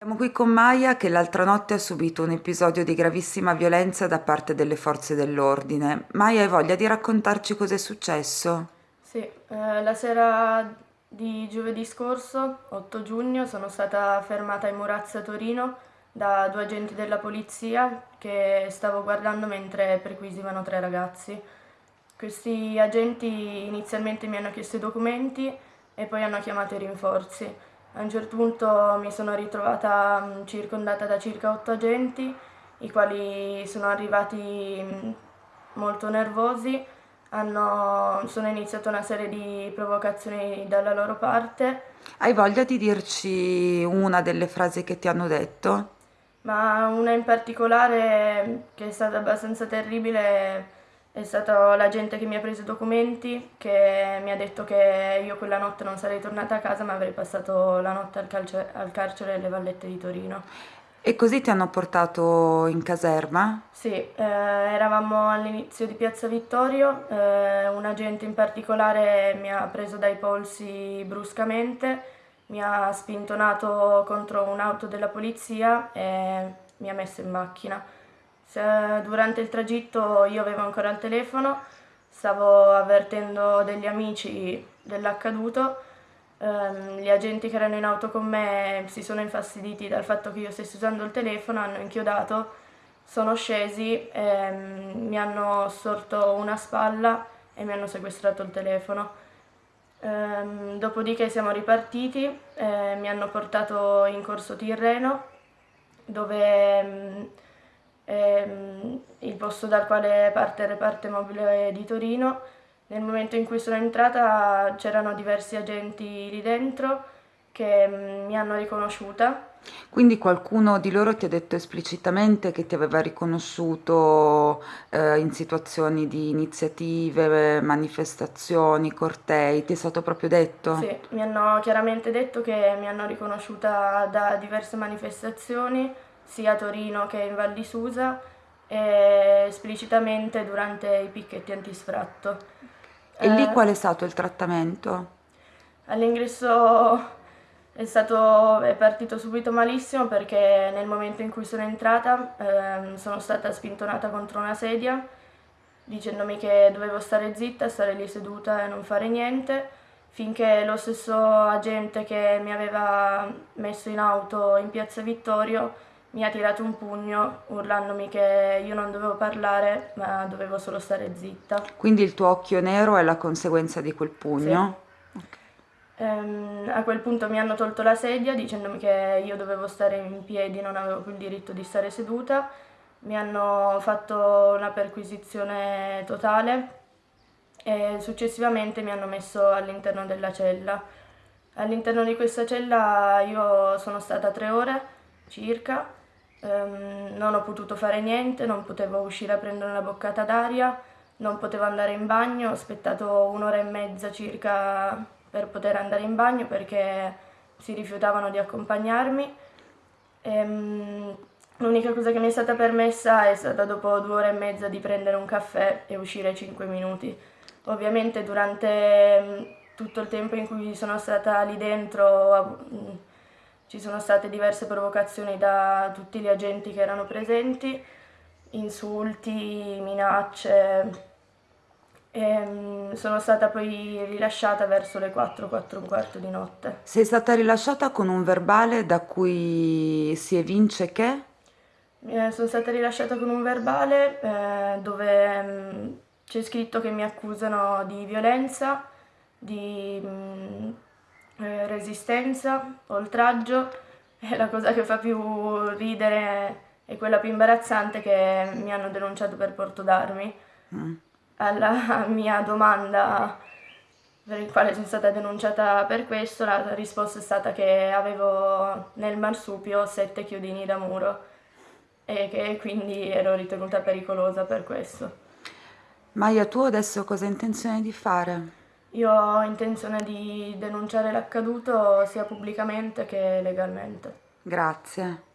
Siamo qui con Maya che l'altra notte ha subito un episodio di gravissima violenza da parte delle forze dell'ordine. Maya, hai voglia di raccontarci cosa è successo? Sì, eh, la sera di giovedì scorso, 8 giugno, sono stata fermata in Murazza Torino da due agenti della polizia che stavo guardando mentre perquisivano tre ragazzi. Questi agenti inizialmente mi hanno chiesto i documenti e poi hanno chiamato i rinforzi. A un certo punto mi sono ritrovata mm, circondata da circa otto agenti, i quali sono arrivati mm, molto nervosi, hanno, sono iniziate una serie di provocazioni dalla loro parte. Hai voglia di dirci una delle frasi che ti hanno detto? Ma una in particolare che è stata abbastanza terribile è stata la gente che mi ha preso i documenti, che mi ha detto che io quella notte non sarei tornata a casa ma avrei passato la notte al, calce, al carcere delle Vallette di Torino. E così ti hanno portato in caserma? Sì, eh, eravamo all'inizio di Piazza Vittorio, eh, un agente in particolare mi ha preso dai polsi bruscamente, mi ha spintonato contro un'auto della polizia e mi ha messo in macchina durante il tragitto io avevo ancora il telefono, stavo avvertendo degli amici dell'accaduto, ehm, gli agenti che erano in auto con me si sono infastiditi dal fatto che io stessi usando il telefono, hanno inchiodato, sono scesi, ehm, mi hanno sorto una spalla e mi hanno sequestrato il telefono. Ehm, dopodiché siamo ripartiti, eh, mi hanno portato in corso Tirreno dove ehm, il posto dal quale parte il reparto mobile di Torino. Nel momento in cui sono entrata c'erano diversi agenti lì dentro che mm, mi hanno riconosciuta. Quindi qualcuno di loro ti ha detto esplicitamente che ti aveva riconosciuto eh, in situazioni di iniziative, manifestazioni, cortei, ti è stato proprio detto? Sì, mi hanno chiaramente detto che mi hanno riconosciuta da diverse manifestazioni sia a Torino che in Val di Susa e esplicitamente durante i picchetti antisfratto. E eh, lì qual è stato il trattamento? All'ingresso è, stato, è partito subito malissimo perché nel momento in cui sono entrata eh, sono stata spintonata contro una sedia dicendomi che dovevo stare zitta, stare lì seduta e non fare niente finché lo stesso agente che mi aveva messo in auto in piazza Vittorio mi ha tirato un pugno urlandomi che io non dovevo parlare ma dovevo solo stare zitta. Quindi il tuo occhio nero è la conseguenza di quel pugno? Sì. Okay. Ehm, a quel punto mi hanno tolto la sedia dicendomi che io dovevo stare in piedi, non avevo più il diritto di stare seduta. Mi hanno fatto una perquisizione totale e successivamente mi hanno messo all'interno della cella. All'interno di questa cella io sono stata tre ore circa Um, non ho potuto fare niente, non potevo uscire a prendere una boccata d'aria, non potevo andare in bagno, ho aspettato un'ora e mezza circa per poter andare in bagno perché si rifiutavano di accompagnarmi. Um, l'unica cosa che mi è stata permessa è stata dopo due ore e mezza di prendere un caffè e uscire 5 minuti. Ovviamente durante um, tutto il tempo in cui sono stata lì dentro ci sono state diverse provocazioni da tutti gli agenti che erano presenti, insulti, minacce. E mm, sono stata poi rilasciata verso le 4, 4 e un quarto di notte. Sei stata rilasciata con un verbale da cui si evince che? Eh, sono stata rilasciata con un verbale eh, dove mm, c'è scritto che mi accusano di violenza, di mh, mm, resistenza, oltraggio e la cosa che fa più ridere e quella più imbarazzante che mi hanno denunciato per porto d'armi. Mm. Alla mia domanda per il quale sono stata denunciata per questo, la risposta è stata che avevo nel marsupio sette chiodini da muro e che quindi ero ritenuta pericolosa per questo. Maia, tu adesso cosa hai intenzione di fare? Io ho intenzione di denunciare l'accaduto sia pubblicamente che legalmente. Grazie.